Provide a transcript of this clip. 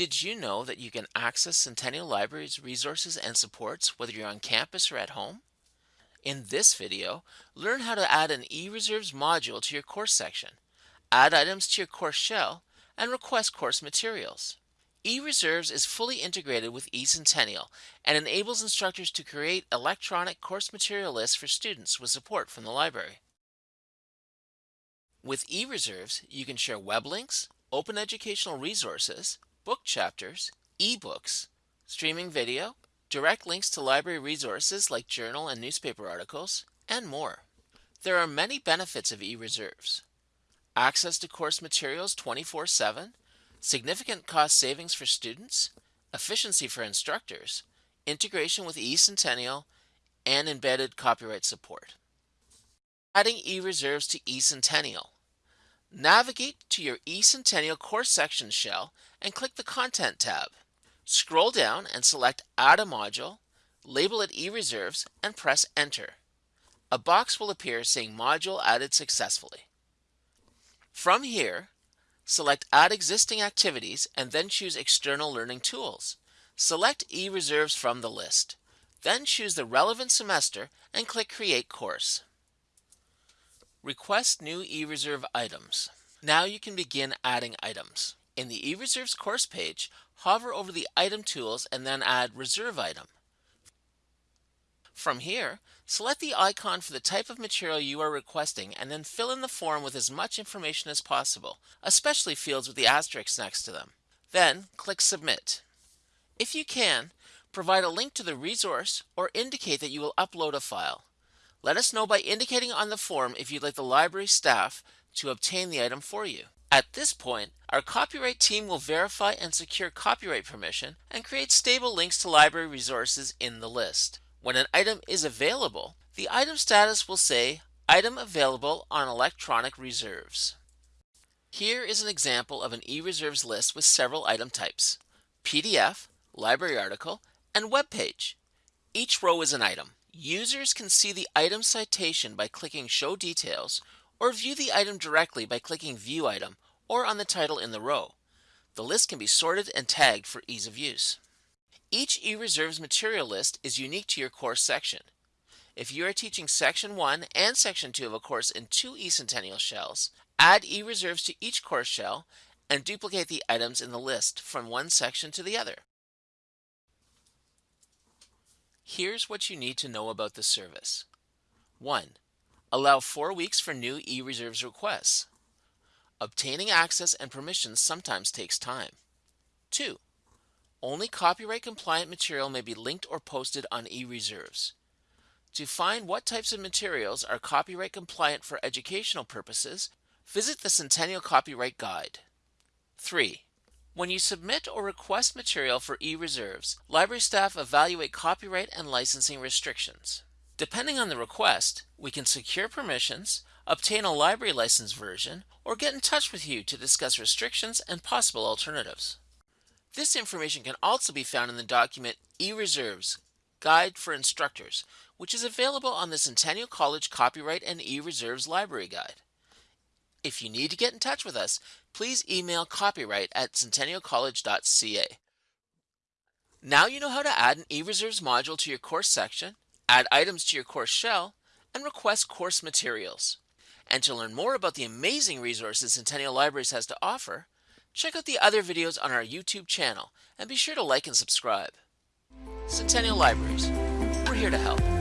Did you know that you can access Centennial Library's resources and supports whether you're on campus or at home? In this video, learn how to add an eReserves module to your course section, add items to your course shell, and request course materials. eReserves is fully integrated with eCentennial and enables instructors to create electronic course material lists for students with support from the library. With eReserves, you can share web links, open educational resources, book chapters, ebooks, streaming video, direct links to library resources like journal and newspaper articles, and more. There are many benefits of e-reserves. Access to course materials 24-7, significant cost savings for students, efficiency for instructors, integration with eCentennial, and embedded copyright support. Adding eReserves to eCentennial. Navigate to your eCentennial course section shell and click the Content tab. Scroll down and select Add a Module, label it eReserves, and press Enter. A box will appear saying Module added successfully. From here, select Add Existing Activities and then choose External Learning Tools. Select eReserves from the list. Then choose the relevant semester and click Create Course. Request new eReserve items. Now you can begin adding items. In the eReserves course page, hover over the item tools and then add reserve item. From here, select the icon for the type of material you are requesting and then fill in the form with as much information as possible, especially fields with the asterisks next to them. Then click Submit. If you can, provide a link to the resource or indicate that you will upload a file. Let us know by indicating on the form if you'd like the library staff to obtain the item for you. At this point, our copyright team will verify and secure copyright permission and create stable links to library resources in the list. When an item is available, the item status will say Item available on electronic reserves. Here is an example of an e-reserves list with several item types, PDF, library article, and web page. Each row is an item. Users can see the item citation by clicking Show Details or view the item directly by clicking View Item or on the title in the row. The list can be sorted and tagged for ease of use. Each eReserves material list is unique to your course section. If you are teaching Section 1 and Section 2 of a course in two eCentennial shells, add eReserves to each course shell and duplicate the items in the list from one section to the other. Here's what you need to know about the service. 1. Allow 4 weeks for new e-reserves requests. Obtaining access and permissions sometimes takes time. 2. Only copyright compliant material may be linked or posted on e-reserves. To find what types of materials are copyright compliant for educational purposes, visit the Centennial Copyright Guide. 3. When you submit or request material for e-reserves, library staff evaluate copyright and licensing restrictions. Depending on the request, we can secure permissions, obtain a library license version, or get in touch with you to discuss restrictions and possible alternatives. This information can also be found in the document E-Reserves Guide for Instructors, which is available on the Centennial College Copyright and E-Reserves Library Guide. If you need to get in touch with us, please email copyright at centennialcollege.ca. Now you know how to add an eReserves module to your course section, add items to your course shell, and request course materials. And to learn more about the amazing resources Centennial Libraries has to offer, check out the other videos on our YouTube channel and be sure to like and subscribe. Centennial Libraries, we're here to help.